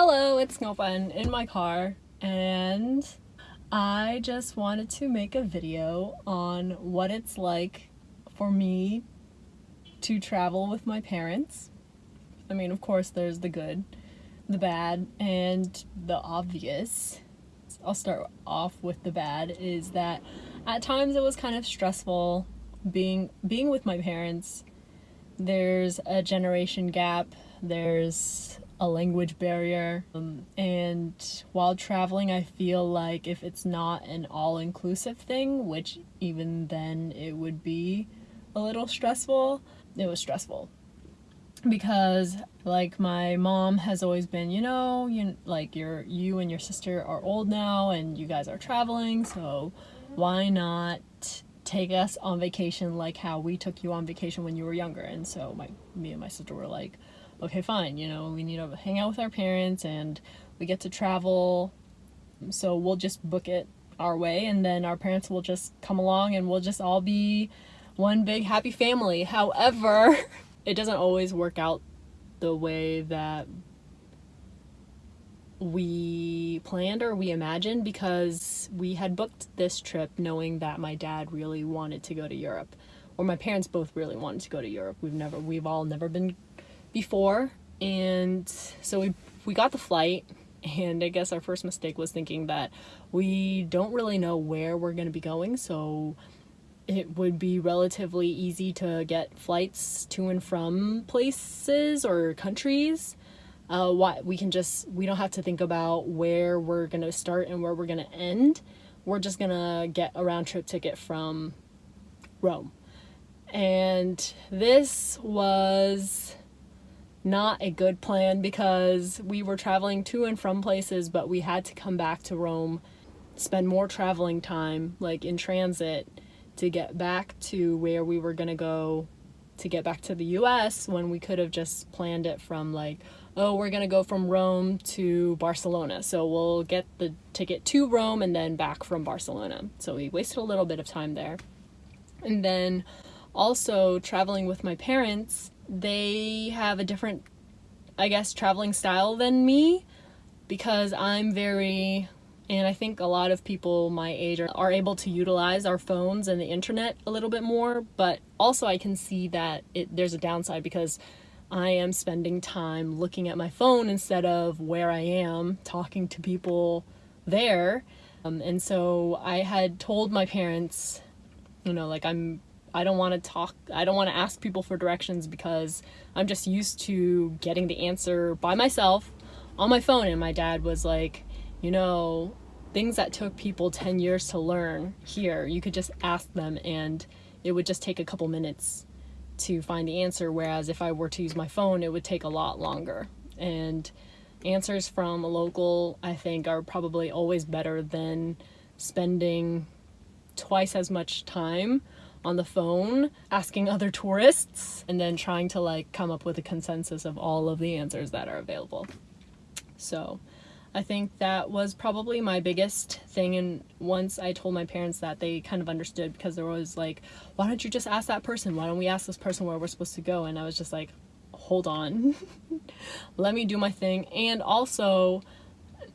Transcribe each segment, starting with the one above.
Hello, it's Snowfun in my car, and I just wanted to make a video on what it's like for me to travel with my parents. I mean, of course, there's the good, the bad, and the obvious. I'll start off with the bad is that at times it was kind of stressful being being with my parents. There's a generation gap. There's a language barrier. Um, and while traveling, I feel like if it's not an all inclusive thing, which even then it would be a little stressful, it was stressful. Because like my mom has always been, you know, you like your you and your sister are old now and you guys are traveling, so why not take us on vacation like how we took you on vacation when you were younger? And so my me and my sister were like, okay, fine, you know, we need to hang out with our parents and we get to travel. So we'll just book it our way and then our parents will just come along and we'll just all be one big happy family. However, it doesn't always work out the way that we planned or we imagined because we had booked this trip knowing that my dad really wanted to go to Europe or my parents both really wanted to go to Europe. We've never we've all never been before and so we we got the flight and I guess our first mistake was thinking that we don't really know where we're going to be going so it would be relatively easy to get flights to and from places or countries. Uh, what we can just we don't have to think about where we're gonna start and where we're gonna end. We're just gonna get a round trip ticket from Rome. And this was not a good plan because we were traveling to and from places, but we had to come back to Rome, spend more traveling time, like in transit, to get back to where we were gonna go to get back to the US when we could have just planned it from like, oh, we're gonna go from Rome to Barcelona. So we'll get the ticket to Rome and then back from Barcelona. So we wasted a little bit of time there. And then also traveling with my parents, they have a different, I guess, traveling style than me because I'm very, and I think a lot of people my age are, are able to utilize our phones and the internet a little bit more, but also I can see that it, there's a downside because I am spending time looking at my phone instead of where I am talking to people there. Um, and so I had told my parents, you know, like I'm I don't want to talk, I don't want to ask people for directions because I'm just used to getting the answer by myself on my phone. And my dad was like, you know, things that took people 10 years to learn here, you could just ask them and it would just take a couple minutes to find the answer. Whereas if I were to use my phone, it would take a lot longer. And answers from a local, I think, are probably always better than spending twice as much time on the phone asking other tourists and then trying to like come up with a consensus of all of the answers that are available. So I think that was probably my biggest thing and once I told my parents that they kind of understood because there was like why don't you just ask that person? Why don't we ask this person where we're supposed to go? And I was just like hold on. Let me do my thing. And also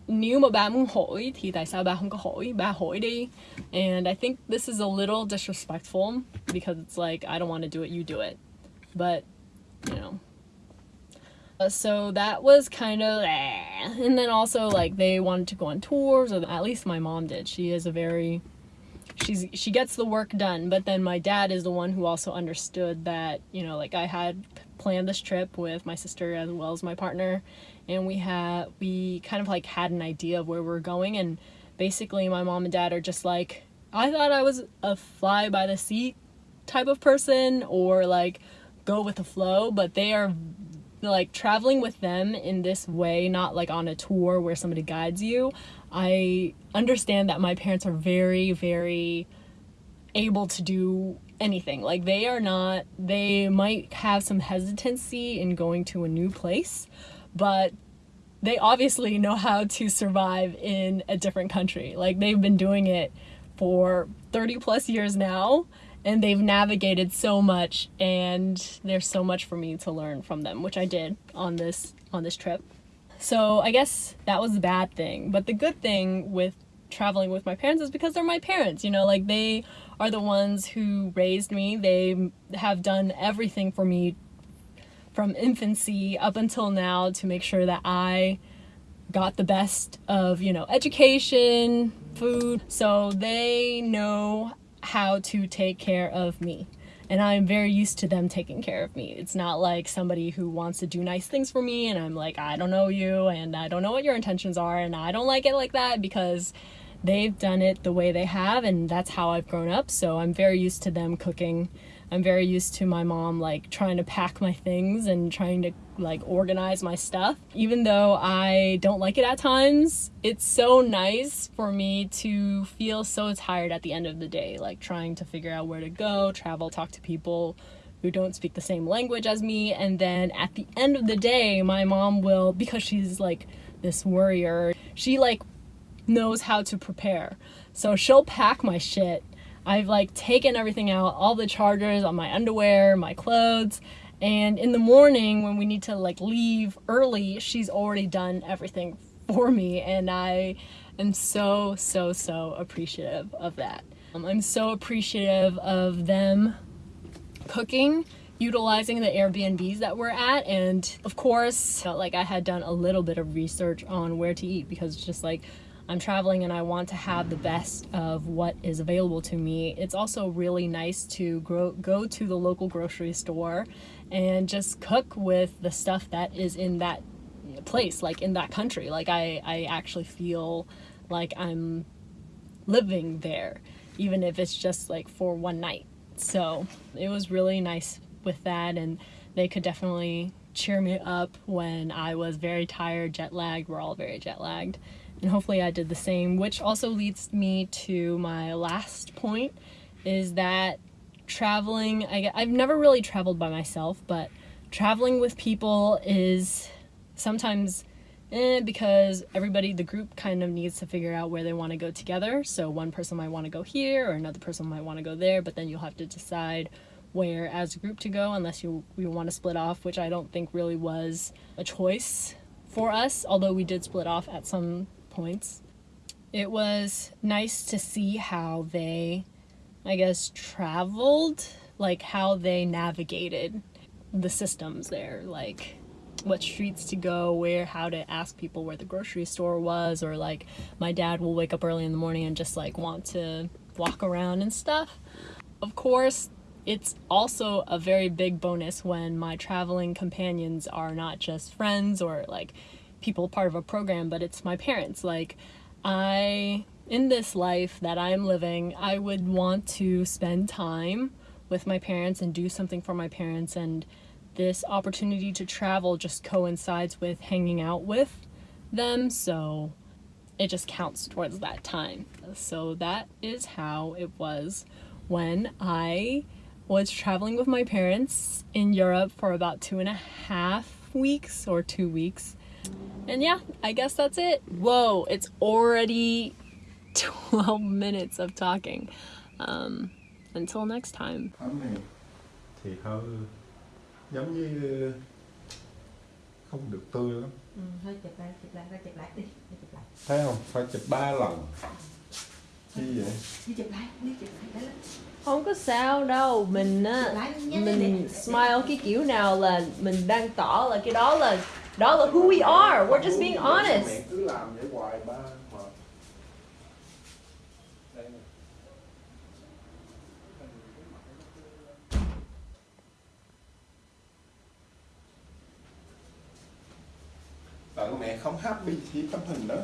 nếu mà ba muốn hỏi thì tại sao ba không có hỏi? Ba hỏi đi. And I think this is a little disrespectful because it's like I don't want to do it you do it. But you know. Uh, so that was kind of eh. and then also like they wanted to go on tours or at least my mom did. She is a very she's she gets the work done but then my dad is the one who also understood that you know like I had planned this trip with my sister as well as my partner and we had we kind of like had an idea of where we we're going and basically my mom and dad are just like I thought I was a fly by the seat type of person or like go with the flow but they are like traveling with them in this way not like on a tour where somebody guides you. I understand that my parents are very very able to do anything like they are not they might have some hesitancy in going to a new place but they obviously know how to survive in a different country. Like they've been doing it for 30 plus years now and they've navigated so much and there's so much for me to learn from them, which I did on this on this trip. So I guess that was the bad thing. But the good thing with traveling with my parents is because they're my parents, you know, like they are the ones who raised me. They have done everything for me from infancy up until now to make sure that I got the best of, you know, education, food. So they know how to take care of me. And I'm very used to them taking care of me. It's not like somebody who wants to do nice things for me and I'm like, I don't know you and I don't know what your intentions are and I don't like it like that because they've done it the way they have and that's how I've grown up. So I'm very used to them cooking. I'm very used to my mom like trying to pack my things and trying to like organize my stuff. Even though I don't like it at times, it's so nice for me to feel so tired at the end of the day, like trying to figure out where to go, travel, talk to people who don't speak the same language as me. And then at the end of the day, my mom will, because she's like this worrier, she like knows how to prepare. So she'll pack my shit. I've like taken everything out, all the chargers on my underwear, my clothes, and in the morning when we need to like leave early, she's already done everything for me and I am so so so appreciative of that. Um, I'm so appreciative of them cooking utilizing the Airbnbs that we're at and of course felt like I had done a little bit of research on where to eat because it's just like I'm traveling and I want to have the best of what is available to me. It's also really nice to grow, go to the local grocery store and just cook with the stuff that is in that place, like in that country. Like I, I actually feel like I'm living there, even if it's just like for one night. So it was really nice with that and they could definitely cheer me up when I was very tired, jet lagged. We're all very jet lagged and hopefully I did the same, which also leads me to my last point is that traveling, I, I've never really traveled by myself, but traveling with people is sometimes eh, because everybody, the group kind of needs to figure out where they want to go together. So one person might want to go here or another person might want to go there, but then you'll have to decide where as a group to go unless you, you want to split off, which I don't think really was a choice for us, although we did split off at some points. It was nice to see how they, I guess, traveled, like how they navigated the systems there, like what streets to go, where, how to ask people where the grocery store was, or like my dad will wake up early in the morning and just like want to walk around and stuff. Of course, it's also a very big bonus when my traveling companions are not just friends or like people part of a program, but it's my parents. Like, I, in this life that I'm living, I would want to spend time with my parents and do something for my parents. And this opportunity to travel just coincides with hanging out with them. So it just counts towards that time. So that is how it was when I was traveling with my parents in Europe for about two and a half weeks or two weeks and yeah, I guess that's it. Whoa, it's already 12 minutes of talking. Um, until next time. này thì hơi giống như không được tươi lắm. Ừ, hơi chụp lại, chụp lại, chụp lại đi, chụp lại. Thấy không? Phải chụp ba lần. Chi vậy? Đi chụp lại, đi chụp lại, Không có sao đâu, mình á, mình smile cái kiểu nào là mình đang tỏ là cái đó là đó là who we are. We're just being honest. Mẹ cứ làm vậy hoài ba mệt. Đây nè. Bạn mẹ không happy thì tấm hình đó.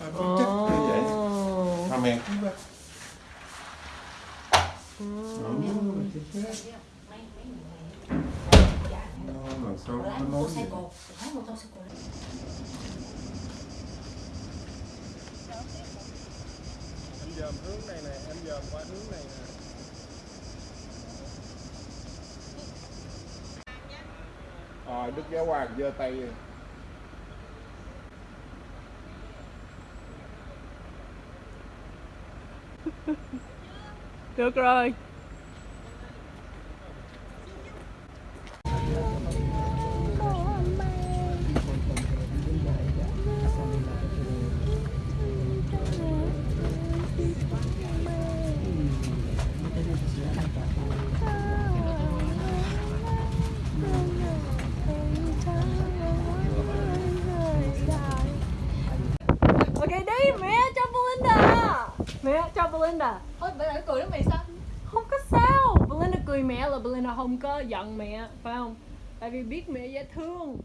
Ba biết chất như vậy. Oh. Mà mẹ cứ ba. Ừ, thì thế. Nó là sao nó nói vậy? Lái mô tô xe cổ. em dòm hướng này nè em dòm qua hướng này nè Rồi Đức Giáo Hoàng giơ tay rồi. Được rồi. Mẹ cho Belinda. Ôi bây giờ cười đó mày sao? Không có sao. Belinda cười mẹ là Belinda không có giận mẹ phải không? Tại vì biết mẹ dễ thương